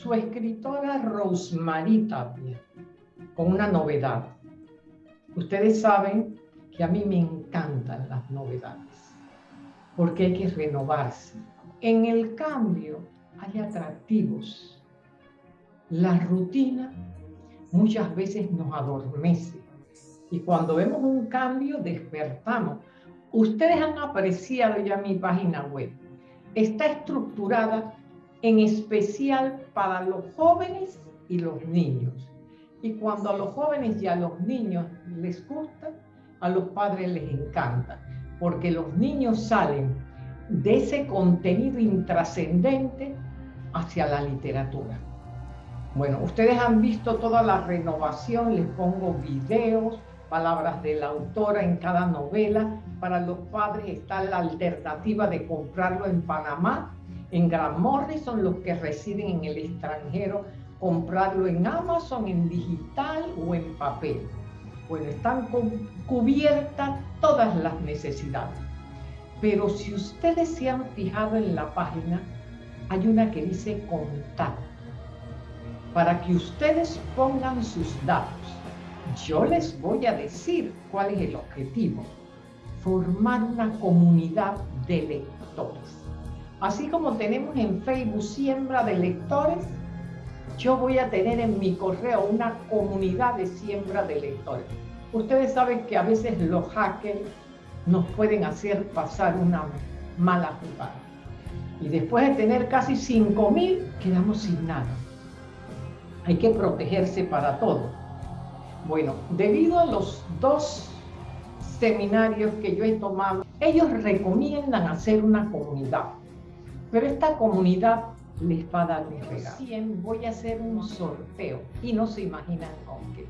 su escritora Rosemary Tapia, con una novedad. Ustedes saben que a mí me encantan las novedades, porque hay que renovarse. En el cambio hay atractivos. La rutina muchas veces nos adormece y cuando vemos un cambio despertamos. Ustedes han apreciado ya mi página web. Está estructurada en especial para los jóvenes y los niños. Y cuando a los jóvenes y a los niños les gusta, a los padres les encanta, porque los niños salen de ese contenido intrascendente hacia la literatura. Bueno, ustedes han visto toda la renovación, les pongo videos, palabras de la autora en cada novela. Para los padres está la alternativa de comprarlo en Panamá, en Gran Morrison, los que residen en el extranjero, comprarlo en Amazon, en digital o en papel. Bueno, están cubiertas todas las necesidades. Pero si ustedes se han fijado en la página, hay una que dice contacto. Para que ustedes pongan sus datos. Yo les voy a decir cuál es el objetivo. Formar una comunidad de lectores. Así como tenemos en Facebook siembra de lectores, yo voy a tener en mi correo una comunidad de siembra de lectores. Ustedes saben que a veces los hackers nos pueden hacer pasar una mala jugada. Y después de tener casi 5.000, quedamos sin nada. Hay que protegerse para todo. Bueno, debido a los dos seminarios que yo he tomado, ellos recomiendan hacer una comunidad. Pero esta comunidad les va a dar un regalo. voy a hacer un sorteo y no se imaginan con qué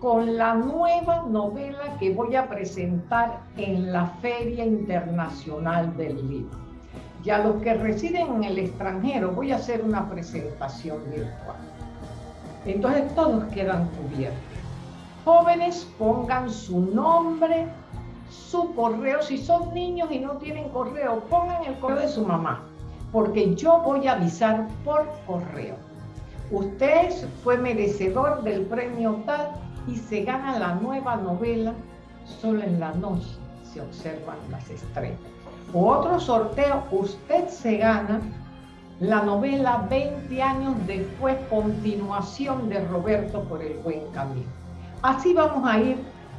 con la nueva novela que voy a presentar en la Feria Internacional del Libro. Y a los que residen en el extranjero voy a hacer una presentación virtual. Entonces todos quedan cubiertos. Jóvenes pongan su nombre, su correo. Si son niños y no tienen correo, pongan el correo de su mamá, porque yo voy a avisar por correo. Usted fue merecedor del premio tal y se gana la nueva novela solo en la noche se observan las estrellas. O otro sorteo, usted se gana la novela 20 años después, continuación de Roberto por el buen camino. Así vamos a ir,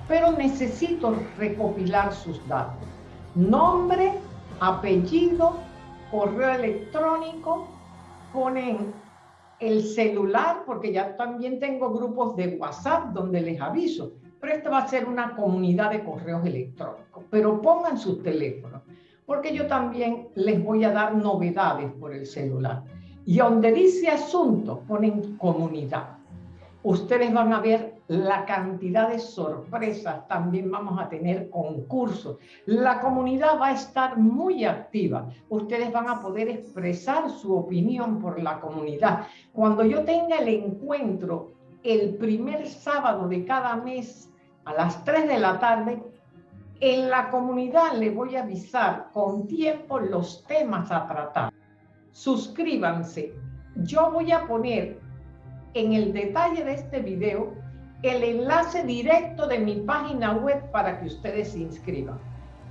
pero necesito recopilar sus datos. Nombre, apellido, correo electrónico, ponen el celular, porque ya también tengo grupos de WhatsApp donde les aviso, pero esta va a ser una comunidad de correos electrónicos, pero pongan sus teléfonos, porque yo también les voy a dar novedades por el celular. Y donde dice asunto, ponen comunidad. Ustedes van a ver la cantidad de sorpresas, también vamos a tener concursos. La comunidad va a estar muy activa. Ustedes van a poder expresar su opinión por la comunidad. Cuando yo tenga el encuentro el primer sábado de cada mes a las 3 de la tarde, en la comunidad le voy a avisar con tiempo los temas a tratar. Suscríbanse. Yo voy a poner en el detalle de este video el enlace directo de mi página web para que ustedes se inscriban.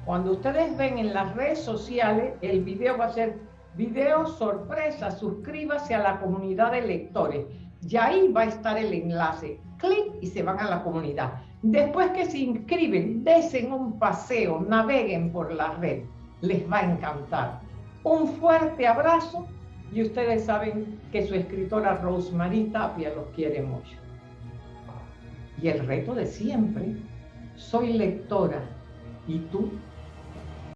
Cuando ustedes ven en las redes sociales, el video va a ser video sorpresa, suscríbase a la comunidad de lectores. Y ahí va a estar el enlace. Clic y se van a la comunidad. Después que se inscriben, desen un paseo, naveguen por la red. Les va a encantar. Un fuerte abrazo y ustedes saben que su escritora Rosemary Tapia los quiere mucho. Y el reto de siempre, soy lectora y tú